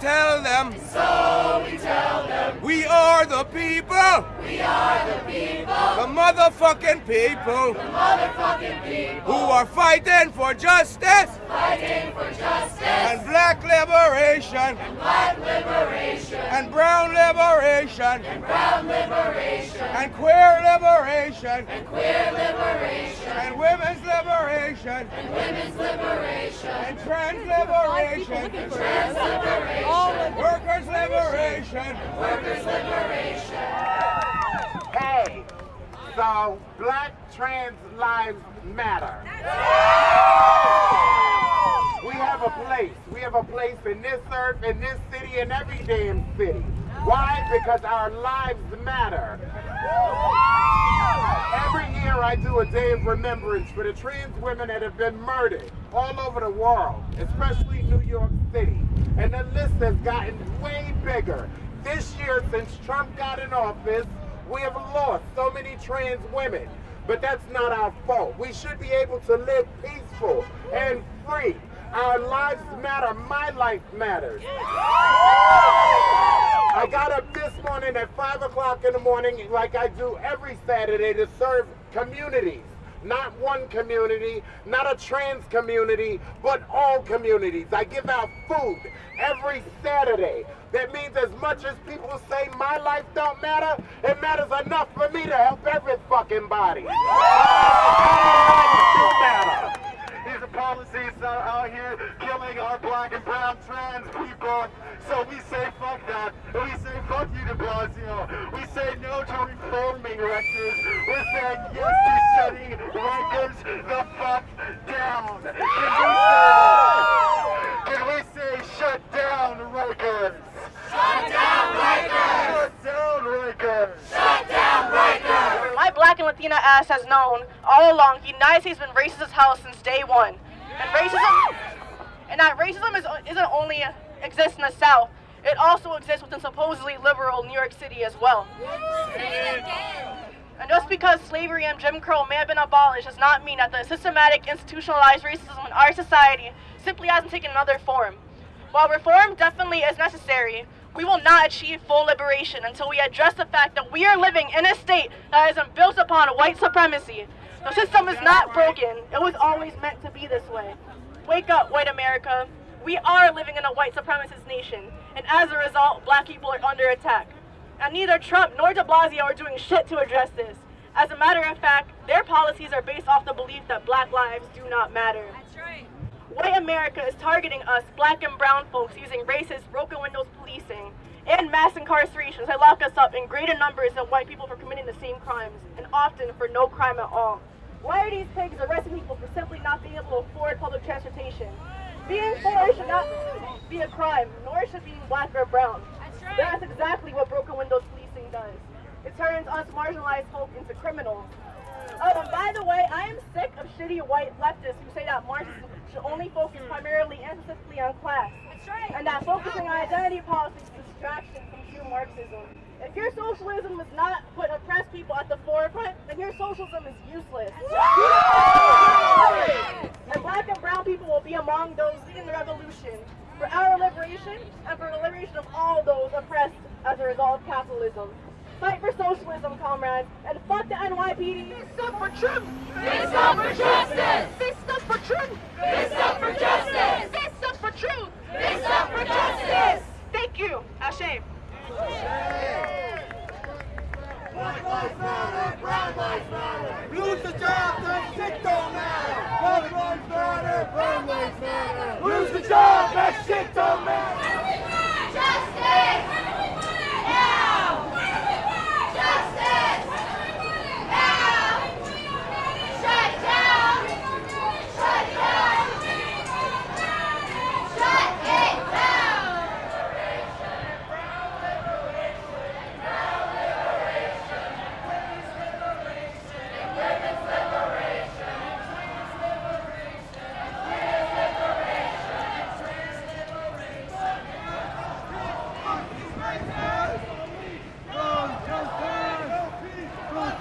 tell them. So we tell them. We are the people. We are the people. The motherfucking people. The motherfucking people. Who are fighting for justice. Fighting for justice. And black liberation. And black liberation. And brown liberation. And brown liberation. And queer liberation. And queer liberation. And women's liberation. And women's liberation. And trans liberation. Trans liberation. Workers liberation. Workers liberation. Hey, so black trans lives matter. We have a place. We have a place in this earth, in this city, in every damn city. Why? Because our lives matter. I do a day of remembrance for the trans women that have been murdered all over the world, especially New York City. And the list has gotten way bigger. This year, since Trump got in office, we have lost so many trans women. But that's not our fault. We should be able to live peaceful and free. Our lives matter. My life matters. I got up this morning at 5 o'clock in the morning, like I do every Saturday, to serve communities. Not one community, not a trans community, but all communities. I give out food every Saturday. That means as much as people say my life don't matter, it matters enough for me to help every fucking body. Policies that are out here killing our black and brown trans people. So we say fuck that. We say fuck you de Blasio. We say no to reforming Rikers. We're saying yes to shutting Rikers the fuck down. Can we say, can we say shut down Rikers? Shut down Rikers! Shut down Rikers! Shut down Black Latina ass has known all along United States has been racist as hell since day one. And racism, and that racism is, isn't only exists in the South, it also exists within supposedly liberal New York City as well. And just because slavery and Jim Crow may have been abolished does not mean that the systematic institutionalized racism in our society simply hasn't taken another form. While reform definitely is necessary, we will not achieve full liberation until we address the fact that we are living in a state that is built upon white supremacy. The system is not broken. It was always meant to be this way. Wake up, white America. We are living in a white supremacist nation, and as a result, black people are under attack. And neither Trump nor de Blasio are doing shit to address this. As a matter of fact, their policies are based off the belief that black lives do not matter. White America is targeting us, black and brown folks, using racist, broken windows policing and mass incarcerations that lock us up in greater numbers than white people for committing the same crimes, and often for no crime at all. Why are these pigs arresting people for simply not being able to afford public transportation? Being poor should not be a crime, nor should being black or brown. That's exactly what broken windows policing does. It turns us marginalized folk into criminals. By the way, I am sick of shitty white leftists who say that Marxism should only focus primarily and specifically on class. That's right. And that focusing on identity politics is a distraction from true Marxism. If your socialism does not put oppressed people at the forefront, then your socialism is useless. And black and brown people will be among those leading the revolution for our liberation and for the liberation of all those oppressed as a result of capitalism. Fight for socialism, comrades, and fuck the NYPD. Stand for truth! Stand up for justice! Stand up for truth. Stand up for justice!